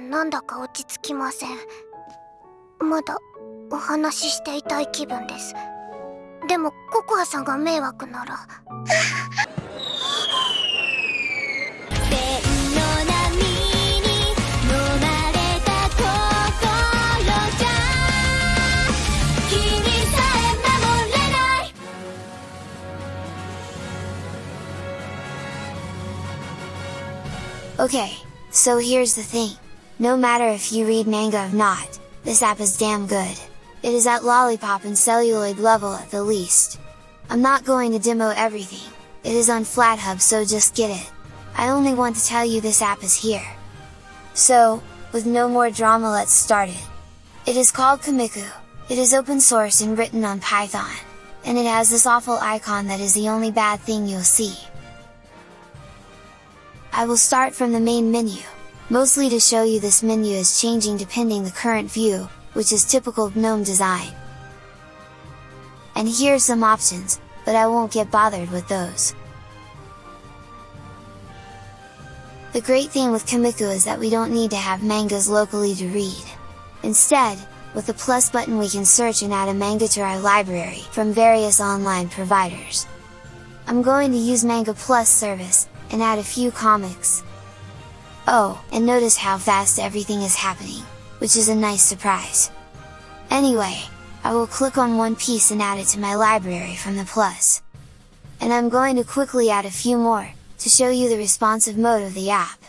なんだか落ち着きません。まだお話ししていたい気分です。でもココアさんが迷惑なら。千の波に飲まれた心じゃ君さえ守れない。Okay, so here's the thing. No matter if you read manga or not, this app is damn good. It is at Lollypop and celluloid level at the least. I'm not going to demo everything, it is on FlatHub so just get it. I only want to tell you this app is here. So, with no more drama let's start it. It is called Komikku, it is open source and written on Python, and it has this awful icon that is the only bad thing you'll see. I will start from the main menu, mostly to show you this menu is changing depending the current view, which is typical GNOME design. And here's some options, but I won't get bothered with those. The great thing with Komikku is that we don't need to have mangas locally to read. Instead, with the plus button we can search and add a manga to our library from various online providers. I'm going to use Manga Plus service, and add a few comics. Oh, and notice how fast everything is happening, which is a nice surprise. Anyway, I will click on one piece and add it to my library from the plus. And I'm going to quickly add a few more, to show you the responsive mode of the app.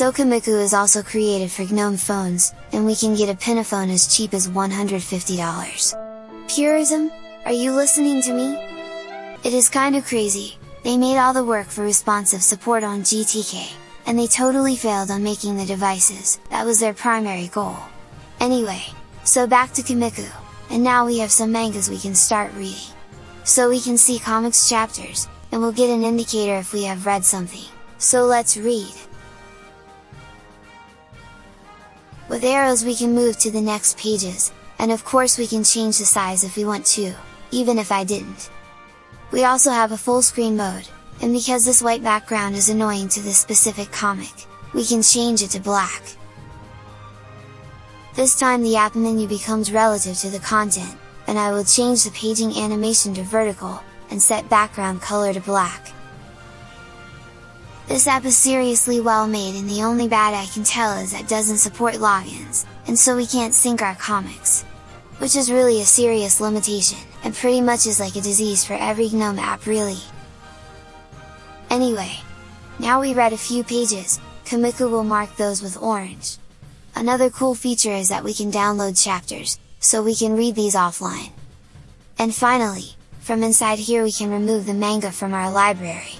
Sokamiku is also created for GNOME phones, and we can get a PinePhone as cheap as $150. Purism? Are you listening to me? It is kinda crazy, they made all the work for responsive support on GTK, and they totally failed on making the devices, that was their primary goal. Anyway, so back to Komikku, and now we have some mangas we can start reading. So we can see comics chapters, and we'll get an indicator if we have read something, so let's read! With arrows we can move to the next pages, and of course we can change the size if we want to, even if I didn't. We also have a full screen mode, and because this white background is annoying to this specific comic, we can change it to black. This time the app menu becomes relative to the content, and I will change the paging animation to vertical, and set background color to black. This app is seriously well made and the only bad I can tell is that doesn't support logins, and so we can't sync our comics. Which is really a serious limitation, and pretty much is like a disease for every GNOME app really. Anyway, now we read a few pages, Komikku will mark those with orange. Another cool feature is that we can download chapters, so we can read these offline. And finally, from inside here we can remove the manga from our library.